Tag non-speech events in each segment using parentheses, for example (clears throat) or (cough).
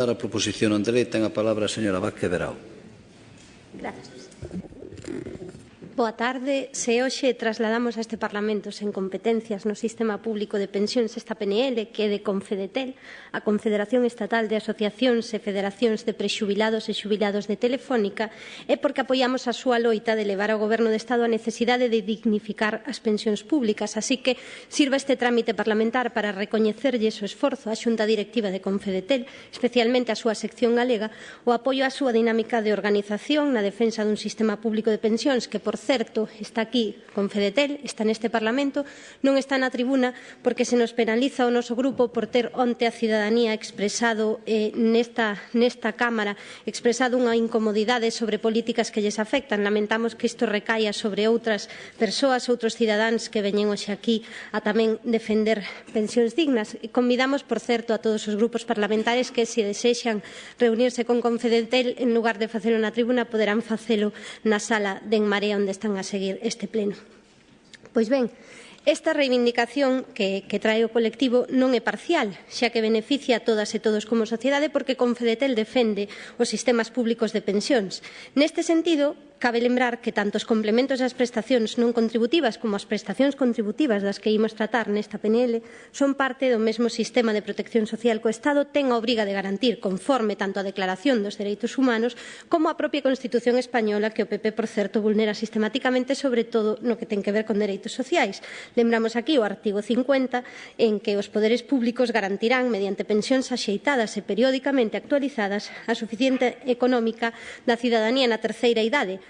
Para a proposición non de lei ten a palabra a señora Vázquez Verao. Boa tarde. Se hoxe trasladamos a este Parlamento sen competencias no sistema público de pensións esta PNL que é de Confedetel, a Confederación Estatal de Asociacións e Federacións de Prexubilados e Xubilados de Telefónica, é porque apoiamos a súa loita de levar ao Goberno de Estado a necesidade de dignificar as pensións públicas. Así que sirva este trámite parlamentar para recoñecerlle o esforzo á Xunta Directiva de Confedetel, especialmente a súa sección galega, o apoio á súa dinámica de organización na defensa dun sistema público de pensións que, por certo, está aquí con Fedetel, está neste Parlamento, non está na tribuna porque se nos penaliza o noso grupo por ter onte a cidadanía expresado eh, nesta, nesta Cámara, expresado unha incomodidade sobre políticas que lles afectan. Lamentamos que isto recaia sobre outras persoas, outros cidadáns que veñen hoxe aquí a tamén defender pensións dignas. Convidamos, por certo, a todos os grupos parlamentares que se desexan reunirse con Confedetel en lugar de facelo na tribuna poderán facelo na sala de En Marea onde onde están a seguir este pleno. Pois ben, Esta reivindicación que, que trae o colectivo non é parcial, xa que beneficia a todas e todos como sociedade porque Confedetel defende os sistemas públicos de pensións. Neste sentido, Cabe lembrar que tanto os complementos das prestacións non contributivas como as prestacións contributivas das que imos tratar nesta PNL son parte do mesmo sistema de protección social que o Estado ten a obriga de garantir conforme tanto a Declaración dos Dereitos Humanos como a propia Constitución Española que o PP, por certo, vulnera sistemáticamente sobre todo no que ten que ver con dereitos sociais. Lembramos aquí o artigo 50 en que os poderes públicos garantirán mediante pensións axeitadas e periódicamente actualizadas a suficiente económica da cidadanía na terceira idade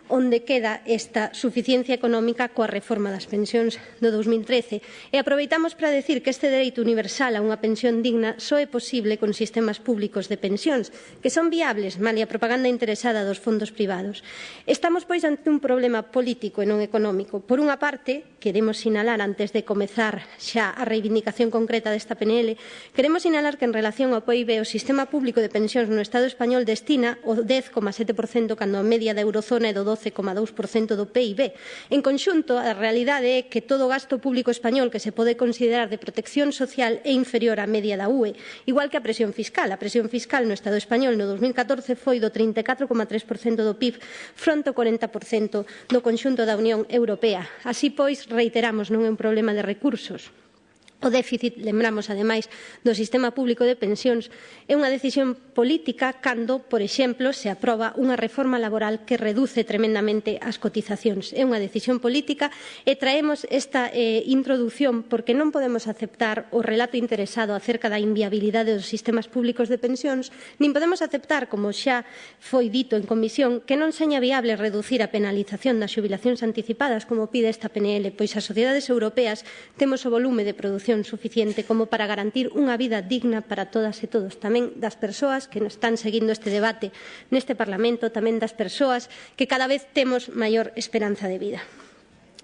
onde queda esta suficiencia económica coa reforma das pensións do 2013. E aproveitamos para decir que este dereito universal a unha pensión digna só é posible con sistemas públicos de pensións, que son viables malia a propaganda interesada dos fondos privados. Estamos, pois, ante un problema político e non económico. Por unha parte, queremos sinalar antes de comezar xa a reivindicación concreta desta PNL, queremos sinalar que en relación ao PIB o sistema público de pensións no Estado español destina o 10,7% cando a media da eurozona é do 12 12,2% do PIB. En conxunto, a realidade é que todo o gasto público español que se pode considerar de protección social é inferior á media da UE, igual que a presión fiscal. A presión fiscal no Estado español no 2014 foi do 34,3% do PIB fronte ao 40% do conxunto da Unión Europea. Así pois, reiteramos, non é un problema de recursos, O déficit, lembramos ademais, do sistema público de pensións é unha decisión política cando, por exemplo, se aproba unha reforma laboral que reduce tremendamente as cotizacións. É unha decisión política e traemos esta eh, introdución porque non podemos aceptar o relato interesado acerca da inviabilidade dos sistemas públicos de pensións, nin podemos aceptar, como xa foi dito en comisión, que non seña viable reducir a penalización das xubilacións anticipadas como pide esta PNL, pois as sociedades europeas temos o volume de produción protección suficiente como para garantir unha vida digna para todas e todos, tamén das persoas que nos están seguindo este debate neste Parlamento, tamén das persoas que cada vez temos maior esperanza de vida.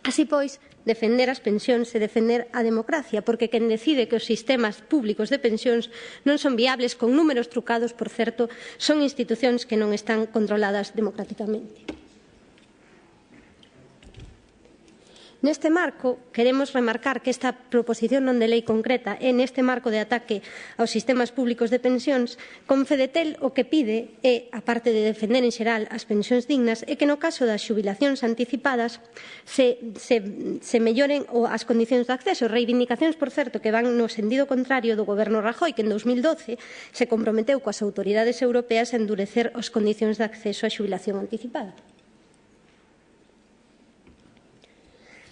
Así pois, defender as pensións e defender a democracia, porque quen decide que os sistemas públicos de pensións non son viables con números trucados, por certo, son institucións que non están controladas democráticamente. Neste marco, queremos remarcar que esta proposición non de lei concreta é neste marco de ataque aos sistemas públicos de pensións, Confedetel o que pide é, a parte de defender en xeral as pensións dignas, é que no caso das xubilacións anticipadas se, se, se melloren as condicións de acceso, reivindicacións, por certo, que van no sentido contrario do goberno Rajoy, que en 2012 se comprometeu coas autoridades europeas a endurecer as condicións de acceso á xubilación anticipada.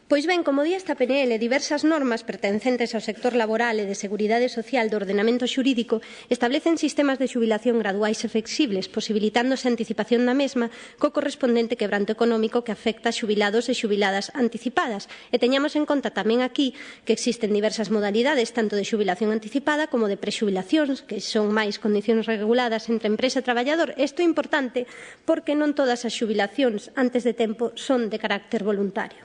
Pois ben, como di esta PNL, diversas normas pertencentes ao sector laboral e de seguridade social do ordenamento xurídico establecen sistemas de xubilación graduais e flexibles, posibilitándose a anticipación da mesma co correspondente quebranto económico que afecta a xubilados e xubiladas anticipadas. E teñamos en conta tamén aquí que existen diversas modalidades, tanto de xubilación anticipada como de prexubilacións, que son máis condicións reguladas entre empresa e traballador. Isto é importante porque non todas as xubilacións antes de tempo son de carácter voluntario.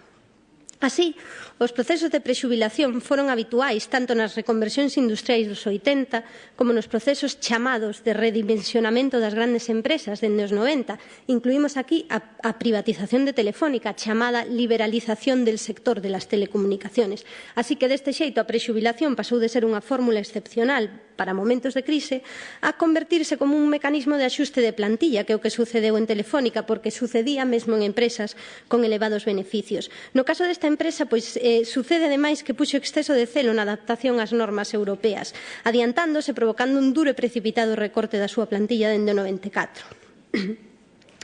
Así, os procesos de prexubilación foron habituais tanto nas reconversións industriais dos 80 como nos procesos chamados de redimensionamento das grandes empresas dende os 90. Incluímos aquí a, a privatización de Telefónica, chamada liberalización del sector de las telecomunicaciones. Así que deste xeito a prexubilación pasou de ser unha fórmula excepcional para momentos de crise a convertirse como un mecanismo de axuste de plantilla, que é o que sucedeu en Telefónica, porque sucedía mesmo en empresas con elevados beneficios. No caso desta empresa, pois eh, sucede ademais que puxo exceso de celo na adaptación ás normas europeas, adiantándose provocando un duro e precipitado recorte da súa plantilla dende o 94. (coughs)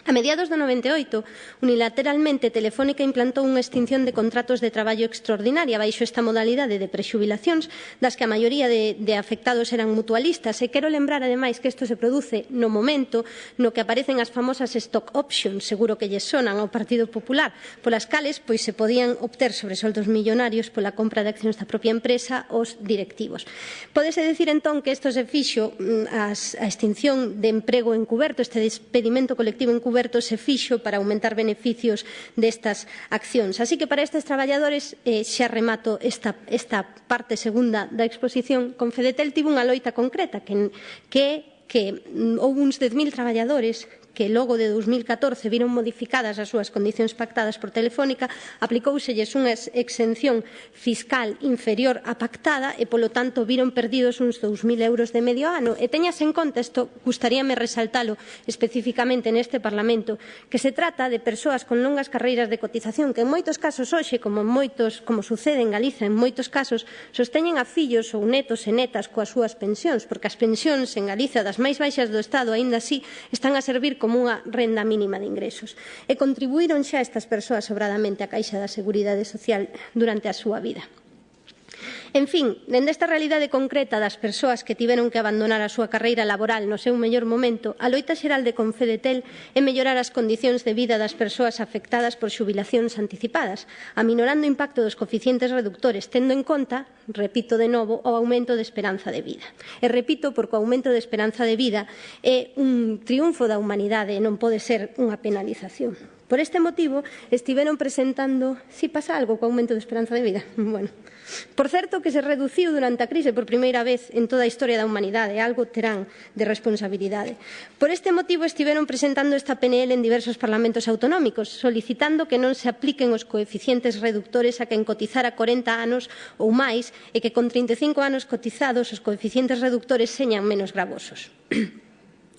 A mediados do 98, unilateralmente Telefónica implantou unha extinción de contratos de traballo extraordinaria baixo esta modalidade de prexubilacións, das que a maioría de, de afectados eran mutualistas. E quero lembrar, ademais, que isto se produce no momento no que aparecen as famosas stock options, seguro que lle sonan ao Partido Popular, polas cales pois se podían obter sobresoldos millonarios pola compra de accións da propia empresa os directivos. Pódese decir entón que isto se fixo mm, as, a extinción de emprego encuberto, este despedimento colectivo encuberto, Cuberto se fixo para aumentar beneficios destas accións. Así que para estes traballadores eh, xa remato esta, esta parte segunda da exposición. Con Fedetel tivo unha loita concreta que, que que houve uns 10.000 traballadores que logo de 2014 viron modificadas as súas condicións pactadas por Telefónica, aplicouselles unha exención fiscal inferior á pactada e, polo tanto, viron perdidos uns 2.000 euros de medio ano. E teñas en conta, isto gustaríame resaltalo especificamente neste Parlamento, que se trata de persoas con longas carreiras de cotización que en moitos casos hoxe, como en moitos, como sucede en Galiza, en moitos casos, sosteñen a fillos ou netos e netas coas súas pensións, porque as pensións en Galiza das máis baixas do Estado, aínda así, están a servir como como unha renda mínima de ingresos. E contribuíron xa estas persoas sobradamente á Caixa da Seguridade Social durante a súa vida. En fin, dende esta realidade concreta das persoas que tiveron que abandonar a súa carreira laboral no seu mellor momento, a loita xeral de Confedetel é mellorar as condicións de vida das persoas afectadas por xubilacións anticipadas, aminorando o impacto dos coeficientes reductores, tendo en conta, repito de novo, o aumento de esperanza de vida. E repito, porque o aumento de esperanza de vida é un triunfo da humanidade e non pode ser unha penalización. Por este motivo, estiveron presentando si pasa algo co aumento de esperanza de vida. (laughs) Bueno, por certo que se reduciu durante a crise por primeira vez en toda a historia da humanidade, algo terán de responsabilidade. Por este motivo, estiveron presentando esta PNL en diversos parlamentos autonómicos, solicitando que non se apliquen os coeficientes reductores a quen cotizara 40 anos ou máis e que con 35 anos cotizados os coeficientes reductores señan menos gravosos. (clears throat)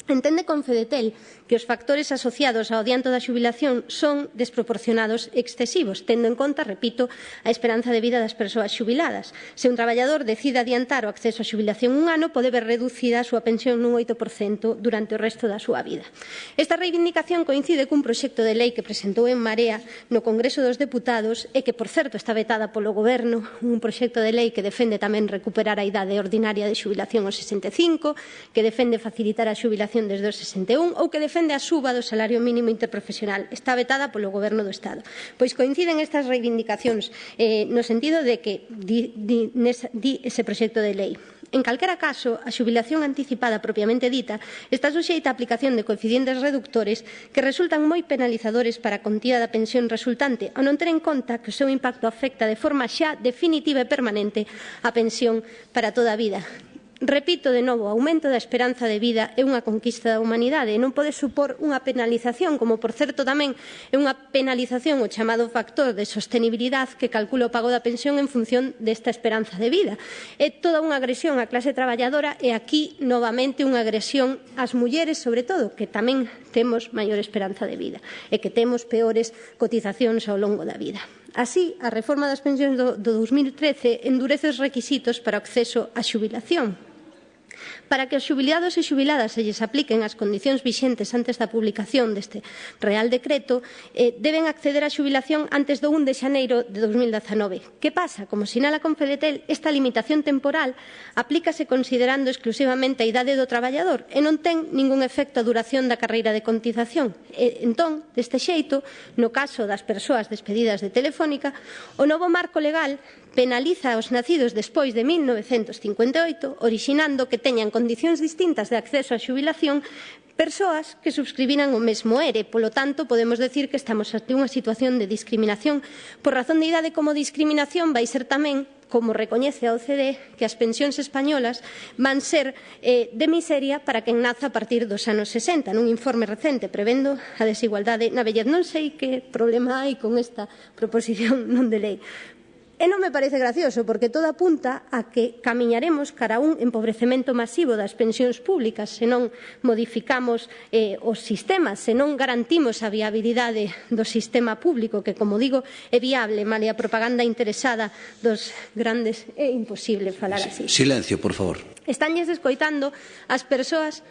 Entende con Fedetel que os factores asociados ao adianto da xubilación son desproporcionados e excesivos, tendo en conta, repito, a esperanza de vida das persoas xubiladas. Se un traballador decide adiantar o acceso á xubilación un ano, pode ver reducida a súa pensión nun 8% durante o resto da súa vida. Esta reivindicación coincide cun proxecto de lei que presentou en Marea no Congreso dos Deputados e que, por certo, está vetada polo Goberno, un proxecto de lei que defende tamén recuperar a idade ordinaria de xubilación aos 65, que defende facilitar a xubilación desde o 61 ou que defende a suba do salario mínimo interprofesional. Está vetada polo Goberno do Estado. Pois coinciden estas reivindicacións eh, no sentido de que di, di, nesa, di ese proxecto de lei. En calquera caso, a xubilación anticipada propiamente dita está suxeita a aplicación de coeficientes reductores que resultan moi penalizadores para a contía da pensión resultante ao non ter en conta que o seu impacto afecta de forma xa definitiva e permanente a pensión para toda a vida. Repito de novo, o aumento da esperanza de vida é unha conquista da humanidade e non pode supor unha penalización, como por certo tamén é unha penalización o chamado factor de sostenibilidade que calcula o pago da pensión en función desta esperanza de vida. É toda unha agresión á clase traballadora e aquí novamente unha agresión ás mulleres, sobre todo, que tamén temos maior esperanza de vida e que temos peores cotizacións ao longo da vida. Así, a reforma das pensións do, do 2013 endurece os requisitos para o acceso á xubilación, Para que os xubilados e xubiladas se lles apliquen as condicións vixentes antes da publicación deste Real Decreto, eh, deben acceder á xubilación antes do 1 de xaneiro de 2019. Que pasa? Como sinala Confedetel, esta limitación temporal aplícase considerando exclusivamente a idade do traballador e non ten ningún efecto a duración da carreira de cotización. E, entón, deste xeito, no caso das persoas despedidas de Telefónica, o novo marco legal penaliza aos nacidos despois de 1958, orixinando que teñan condicións distintas de acceso á xubilación persoas que subscribiran o mesmo ERE. Polo tanto, podemos decir que estamos ante unha situación de discriminación por razón de idade como discriminación vai ser tamén como recoñece a OCDE, que as pensións españolas van ser eh, de miseria para quen naza a partir dos anos 60, nun informe recente prevendo a desigualdade na vellez. Non sei que problema hai con esta proposición (laughs) non de lei, E non me parece gracioso, porque todo apunta a que camiñaremos cara a un empobrecemento masivo das pensións públicas se non modificamos eh, os sistemas, se non garantimos a viabilidade do sistema público, que, como digo, é viable, male a propaganda interesada dos grandes, é imposible falar así. Silencio, por favor. Estánlles escoitando as persoas...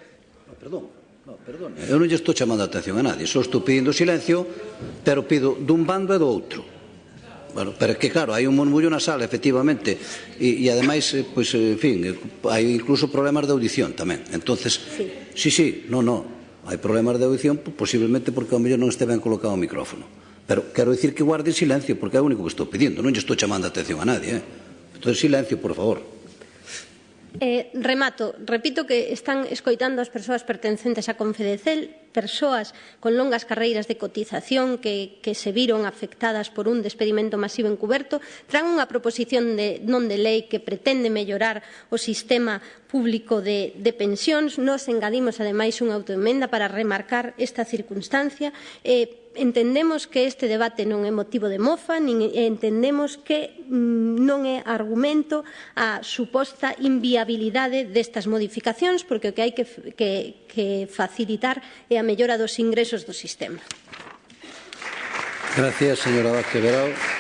No, perdón, No, perdón. eu non lle estou chamando a atención a nadie, só estou pedindo silencio, pero pido dun bando e do outro. Bueno, pero que claro, hai un murmullo na sala, efectivamente, e, e ademais, eh, pois, pues, en fin, eh, hai incluso problemas de audición tamén. Entonces, sí, sí, sí no, no, hai problemas de audición posiblemente porque ao mellor non este ben colocado o micrófono. Pero quero dicir que guarde silencio, porque é o único que estou pedindo, non lle estou chamando a atención a nadie, eh? Entón, silencio, por favor. Eh, remato, repito que están escoitando as persoas pertencentes a Confedecel persoas con longas carreiras de cotización que, que se viron afectadas por un despedimento masivo encuberto, traen unha proposición de non de lei que pretende mellorar o sistema público de, de pensións. Nos engadimos, ademais, unha autoemenda para remarcar esta circunstancia. Eh, entendemos que este debate non é motivo de mofa, nin entendemos que mm, non é argumento a suposta inviabilidade destas modificacións, porque o que hai que, que, que facilitar é a mellora dos ingresos do sistema. Gracias, señora Vázquez Verao.